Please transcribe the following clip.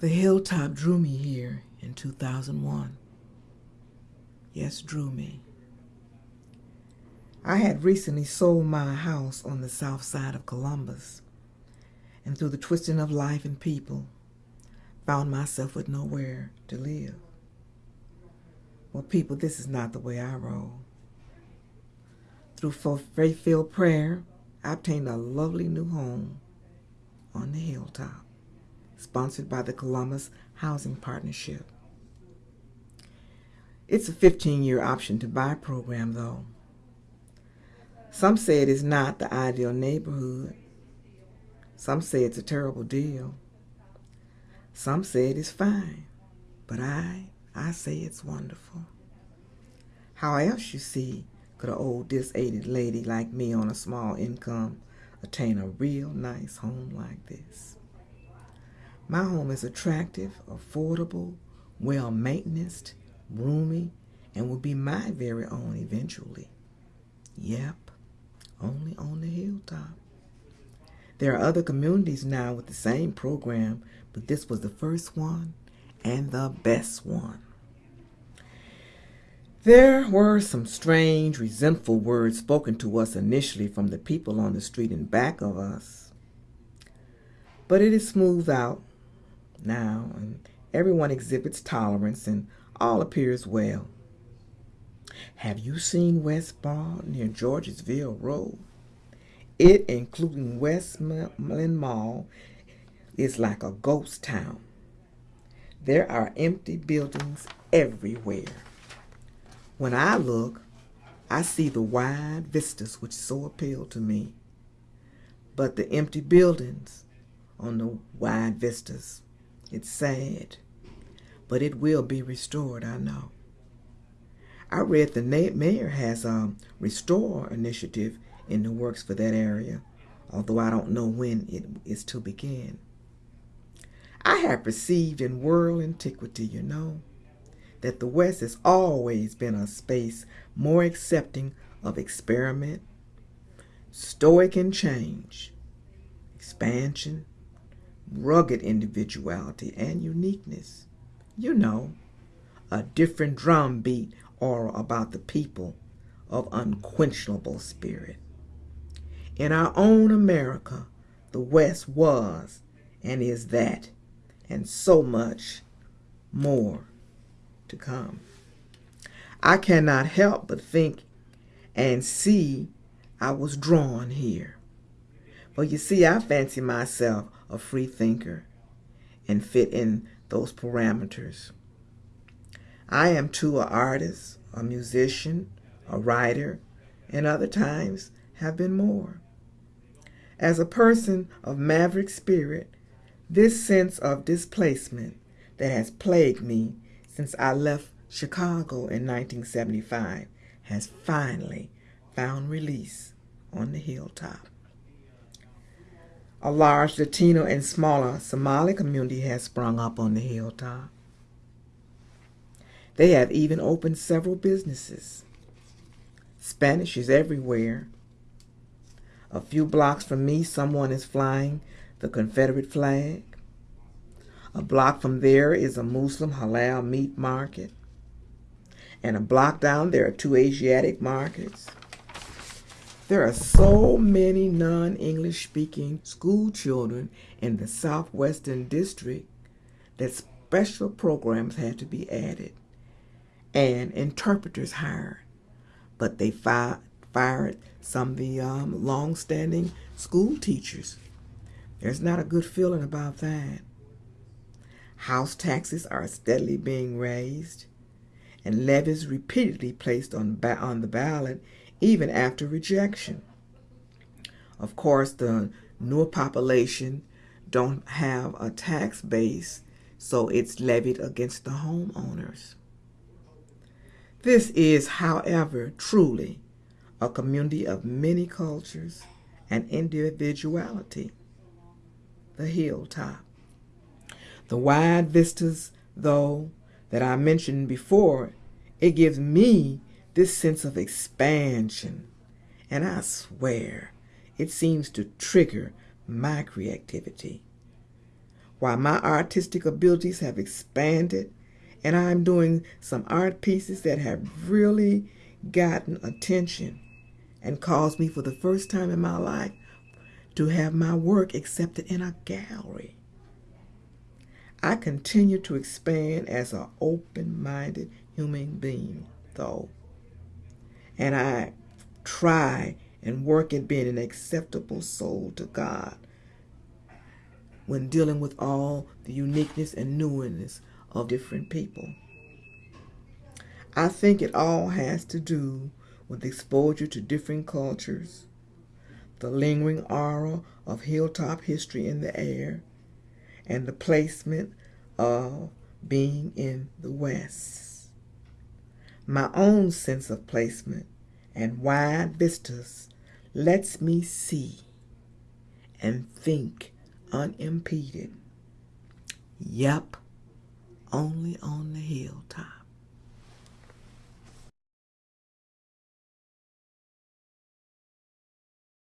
The hilltop drew me here in 2001. Yes, drew me. I had recently sold my house on the south side of Columbus, and through the twisting of life and people, found myself with nowhere to live. Well, people, this is not the way I roll. Through faith-filled prayer, I obtained a lovely new home on the hilltop, sponsored by the Columbus Housing Partnership. It's a 15-year option to buy program, though. Some say it is not the ideal neighborhood. Some say it's a terrible deal. Some say it is fine. But I, I say it's wonderful. How else, you see, could an old disaided lady like me on a small income attain a real nice home like this? My home is attractive, affordable, well-maintained, roomy, and will be my very own eventually. Yep, only on the hilltop. There are other communities now with the same program, but this was the first one and the best one. There were some strange, resentful words spoken to us initially from the people on the street in back of us. But it is smoothed out now, and everyone exhibits tolerance and all appears well. Have you seen West Broad near Georgesville Road? It, including Westmoreland Mall, is like a ghost town. There are empty buildings everywhere. When I look, I see the wide vistas which so appeal to me. But the empty buildings on the wide vistas, it's sad. But it will be restored, I know. I read the mayor has a restore initiative in the works for that area, although I don't know when it is to begin. I have perceived in world antiquity, you know, that the West has always been a space more accepting of experiment, stoic in change, expansion, rugged individuality, and uniqueness. You know, a different drum beat or about the people of unquenchable spirit. In our own America, the West was and is that, and so much more to come. I cannot help but think and see I was drawn here. Well, you see, I fancy myself a free thinker and fit in those parameters. I am too an artist, a musician, a writer, and other times have been more. As a person of maverick spirit, this sense of displacement that has plagued me since I left Chicago in 1975 has finally found release on the hilltop. A large Latino and smaller Somali community has sprung up on the hilltop. They have even opened several businesses. Spanish is everywhere. A few blocks from me, someone is flying the Confederate flag. A block from there is a Muslim halal meat market. And a block down there are two Asiatic markets. There are so many non-English speaking school children in the Southwestern District that special programs had to be added and interpreters hired. But they fi fired some of the um, long-standing school teachers. There's not a good feeling about that. House taxes are steadily being raised, and levies repeatedly placed on, on the ballot even after rejection. Of course, the newer population don't have a tax base, so it's levied against the homeowners. This is, however, truly a community of many cultures and individuality, the hilltop. The wide vistas, though, that I mentioned before, it gives me this sense of expansion. And I swear, it seems to trigger my creativity. while my artistic abilities have expanded and I'm doing some art pieces that have really gotten attention and caused me for the first time in my life to have my work accepted in a gallery. I continue to expand as an open minded human being, though. And I try and work at being an acceptable soul to God when dealing with all the uniqueness and newness of different people. I think it all has to do with exposure to different cultures, the lingering aura of hilltop history in the air, and the placement of being in the West. My own sense of placement and wide vistas lets me see and think unimpeded. Yep, only on the hilltop.